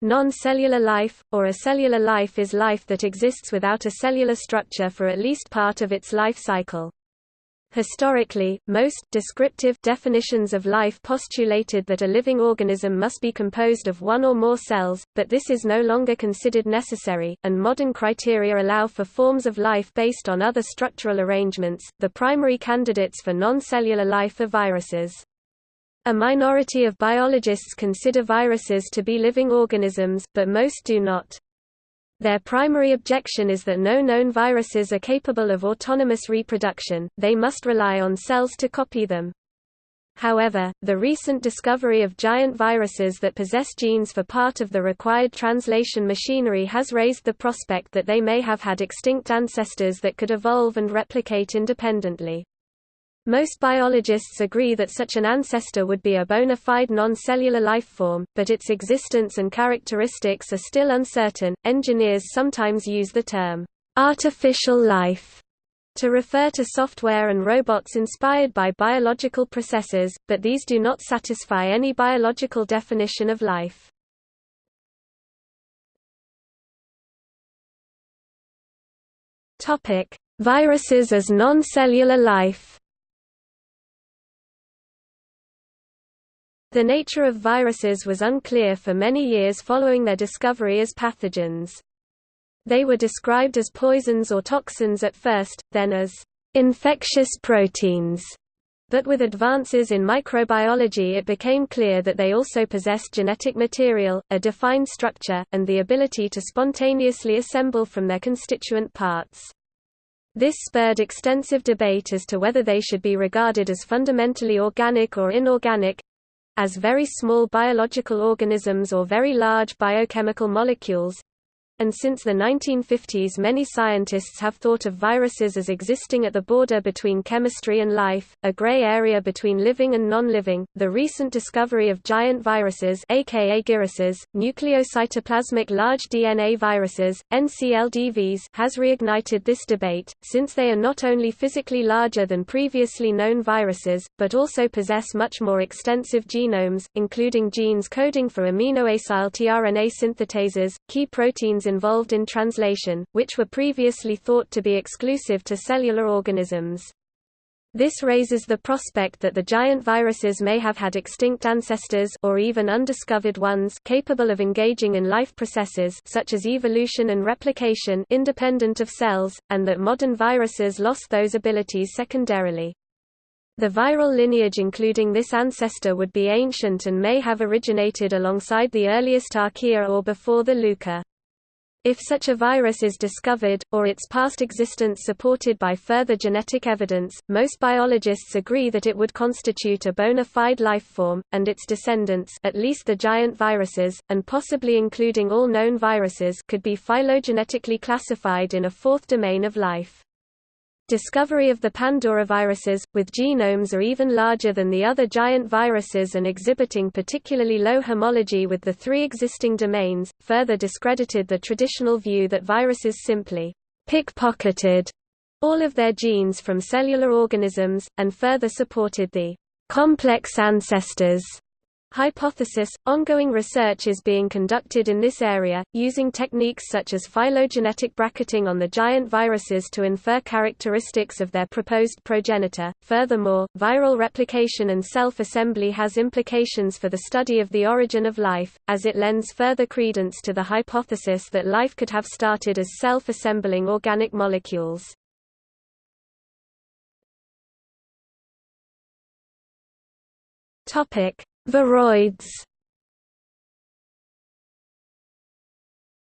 Non-cellular life, or acellular life is life that exists without a cellular structure for at least part of its life cycle. Historically, most descriptive definitions of life postulated that a living organism must be composed of one or more cells, but this is no longer considered necessary, and modern criteria allow for forms of life based on other structural arrangements. The primary candidates for non-cellular life are viruses. A minority of biologists consider viruses to be living organisms, but most do not. Their primary objection is that no known viruses are capable of autonomous reproduction, they must rely on cells to copy them. However, the recent discovery of giant viruses that possess genes for part of the required translation machinery has raised the prospect that they may have had extinct ancestors that could evolve and replicate independently. Most biologists agree that such an ancestor would be a bona fide non-cellular life form, but its existence and characteristics are still uncertain. Engineers sometimes use the term artificial life to refer to software and robots inspired by biological processes, but these do not satisfy any biological definition of life. Topic: Viruses as non-cellular life. The nature of viruses was unclear for many years following their discovery as pathogens. They were described as poisons or toxins at first, then as infectious proteins. But with advances in microbiology it became clear that they also possessed genetic material, a defined structure, and the ability to spontaneously assemble from their constituent parts. This spurred extensive debate as to whether they should be regarded as fundamentally organic or inorganic, as very small biological organisms or very large biochemical molecules, and since the 1950s many scientists have thought of viruses as existing at the border between chemistry and life, a gray area between living and non-living. The recent discovery of giant viruses aka giruses, nucleocytoplasmic large DNA viruses, NCLDVs has reignited this debate, since they are not only physically larger than previously known viruses, but also possess much more extensive genomes, including genes coding for aminoacyl tRNA synthetases, key proteins involved in translation, which were previously thought to be exclusive to cellular organisms. This raises the prospect that the giant viruses may have had extinct ancestors or even undiscovered ones capable of engaging in life processes such as evolution and replication independent of cells, and that modern viruses lost those abilities secondarily. The viral lineage including this ancestor would be ancient and may have originated alongside the earliest archaea or before the LUCA. If such a virus is discovered, or its past existence supported by further genetic evidence, most biologists agree that it would constitute a bona fide life form, and its descendants at least the giant viruses, and possibly including all known viruses could be phylogenetically classified in a fourth domain of life. Discovery of the Pandoraviruses, with genomes are even larger than the other giant viruses and exhibiting particularly low homology with the three existing domains, further discredited the traditional view that viruses simply pickpocketed all of their genes from cellular organisms, and further supported the complex ancestors Hypothesis – Ongoing research is being conducted in this area, using techniques such as phylogenetic bracketing on the giant viruses to infer characteristics of their proposed progenitor. Furthermore, viral replication and self-assembly has implications for the study of the origin of life, as it lends further credence to the hypothesis that life could have started as self-assembling organic molecules. Topic: Viroids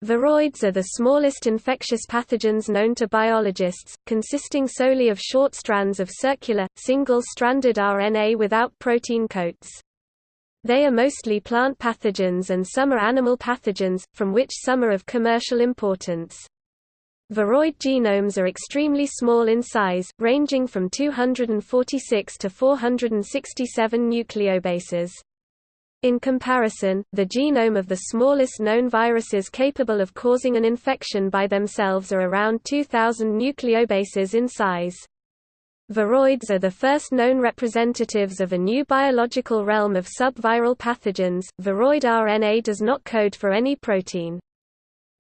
Viroids are the smallest infectious pathogens known to biologists, consisting solely of short strands of circular, single-stranded RNA without protein coats. They are mostly plant pathogens and some are animal pathogens, from which some are of commercial importance. Viroid genomes are extremely small in size, ranging from 246 to 467 nucleobases. In comparison, the genome of the smallest known viruses capable of causing an infection by themselves are around 2,000 nucleobases in size. Viroids are the first known representatives of a new biological realm of subviral pathogens. Viroid RNA does not code for any protein.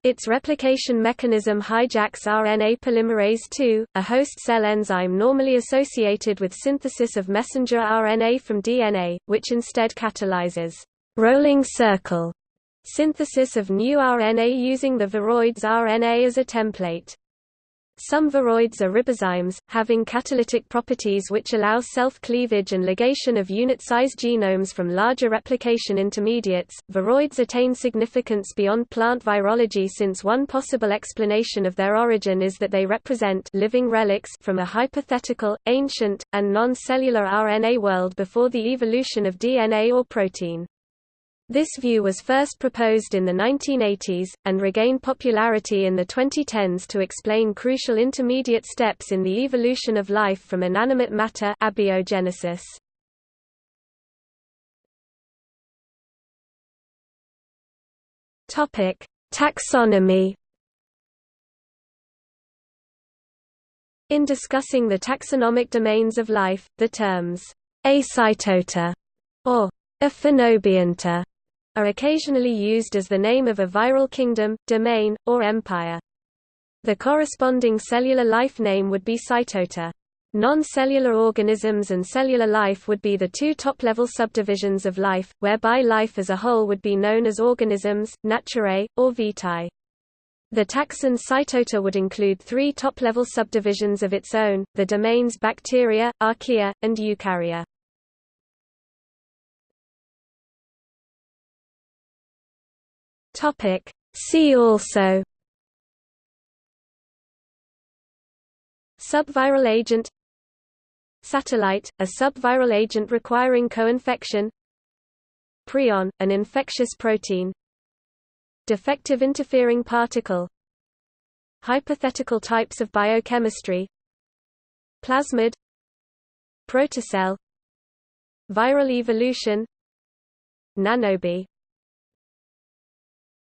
Its replication mechanism hijacks RNA polymerase II, a host cell enzyme normally associated with synthesis of messenger RNA from DNA, which instead catalyzes rolling circle synthesis of new RNA using the viroid's RNA as a template. Some viroids are ribozymes, having catalytic properties which allow self-cleavage and ligation of unit-size genomes from larger replication intermediates. Viroids attain significance beyond plant virology since one possible explanation of their origin is that they represent living relics from a hypothetical, ancient, and non-cellular RNA world before the evolution of DNA or protein. This view was first proposed in the 1980s, and regained popularity in the 2010s to explain crucial intermediate steps in the evolution of life from inanimate matter abiogenesis. Taxonomy In discussing the taxonomic domains of life, the terms acytota or aphanobionta are occasionally used as the name of a viral kingdom, domain, or empire. The corresponding cellular life name would be cytota. Non-cellular organisms and cellular life would be the two top-level subdivisions of life, whereby life as a whole would be known as organisms, naturae, or vitae. The taxon Cytota would include three top-level subdivisions of its own, the domains bacteria, archaea, and eukarya. Topic. See also Subviral agent Satellite, a subviral agent requiring co-infection Prion, an infectious protein Defective interfering particle Hypothetical types of biochemistry Plasmid Protocell Viral evolution Nanobi